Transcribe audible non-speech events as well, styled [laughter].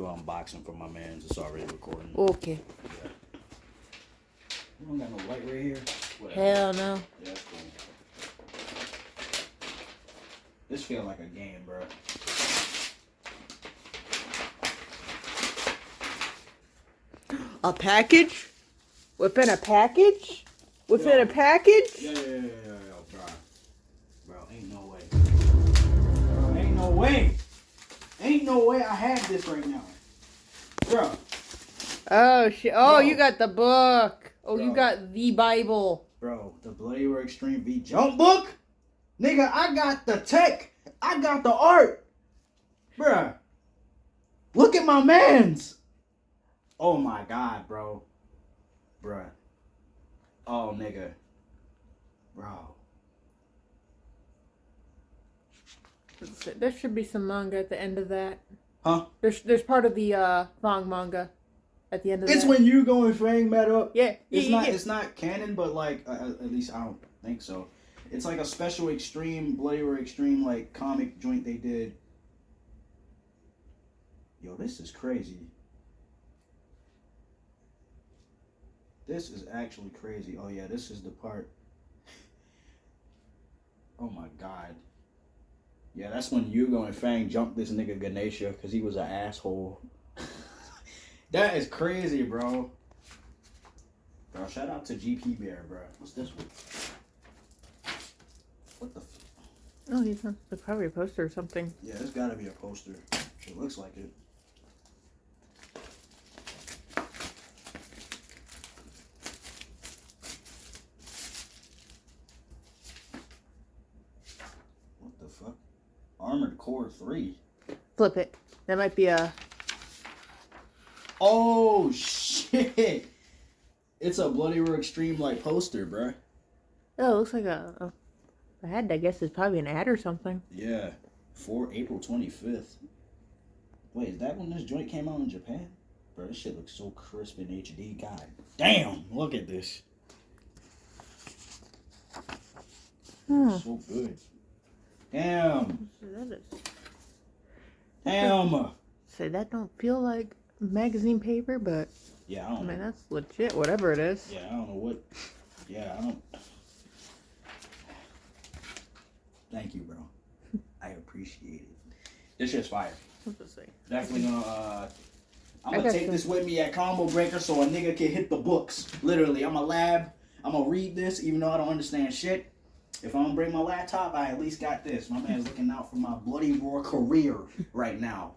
do an unboxing for my man's. It's already recording. Okay. You don't got no light right here. Whatever. Hell no. Yeah, cool. This feel like a game, bro. [gasps] A package? Within a package? Within Yeah. a package? Yeah, yeah, yeah, yeah, yeah, bro. Bro, ain't no way. Bro, ain't no way. Ain't no way I have this right now. Bro, Oh shit! Oh, Bro. you got the book. Oh, you got the Bible. bro, the Bloody Roar Extreme V jump book? Nigga, I got the tech. I got the art. Bruh. Look at my mans. Oh my god, bro. Bruh. Oh nigga. Bro. There should be some manga at the end of that. Huh? There's there's part of the uh Fong manga at the end of It's that. when Yugo and Fang met up. yeah, It's yeah, not. yeah. It's not canon, but like uh, at least I don't think so. It's like a special extreme Bloody Roar Extreme like comic joint they did. Yo, this is crazy. This is actually crazy. Oh yeah, this is the part. [laughs] Oh my god. Yeah, that's when Yugo and Fang jumped this nigga Ganesha because he was an asshole. [laughs] that is crazy, bro. Bro, shout out to GP Bear, bro. What's this one? What the? F- Oh, he's probably a poster or something. yeah, it's gotta be a poster. It looks like it. What the fuck? Armored Core 3. Flip it. That might be a. Oh shit! It's a Bloody Roar Extreme like poster, bruh. Oh, it looks like a. a I had. I guess it's probably an ad or something. Yeah, for April 25th. Wait, is that when this joint came out in Japan? Bro, this shit looks so crisp in HD. God damn, look at this. Hmm. So good. Damn, That is. damn. Say that don't feel like magazine paper, but Yeah, I I mean that's legit. Whatever it is. Yeah, I don't know what. Yeah, I don't. Thank you, bro. I appreciate it. This shit's fire. What's it say? Definitely gonna. Uh, I'm gonna take some- this with me at Combo Breaker so a nigga can hit the books. Literally, I'm a lab. I'm gonna read this even though I don't understand shit. If I don't bring my laptop, I at least got this. My man's looking out for my bloody roar career right now.